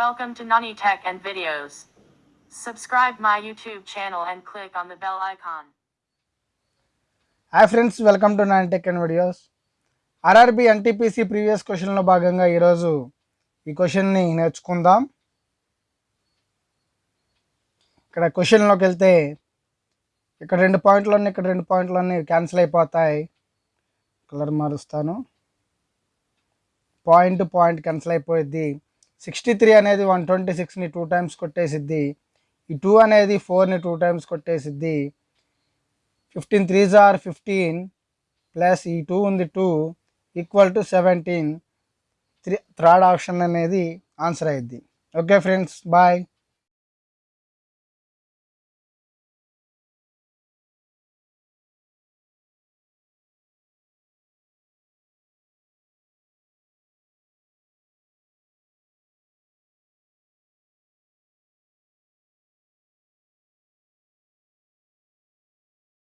Welcome to Nani Tech and Videos. Subscribe my YouTube channel and click on the bell icon. Hi friends welcome to nine tech and videos RRB NTPC previous క్వశ్చన్లో భాగంగా ఈరోజు ఈ క్వశ్చన్ని నేర్చుకుందాం. ఇక్కడ క్వశ్చన్లోకి వెళ్తే ఇక్కడ రెండు పాయింట్లు ఉన్నాయి ఇక్కడ రెండు పాయింట్లు అన్నీ క్యాన్సిల్ అయిపోతాయి. కలర్ మారుస్తాను. పాయింట్ పాయింట్ క్యాన్సిల్ అయిపోయింది సిక్స్టీ త్రీ అనేది వన్ ట్వంటీ సిక్స్ని టూ టైమ్స్ కొట్టేసిద్ది. ఈ టూ అనేది ఫోర్ని two times కొట్టేసిద్ది. Fifteen threes are fifteen plus ఈ టూ ఉంది two equal to seventeen three third option అనేది ఆన్సర్ అయ్యిద్ది ఓకే ఫ్రెండ్స్ బాయ్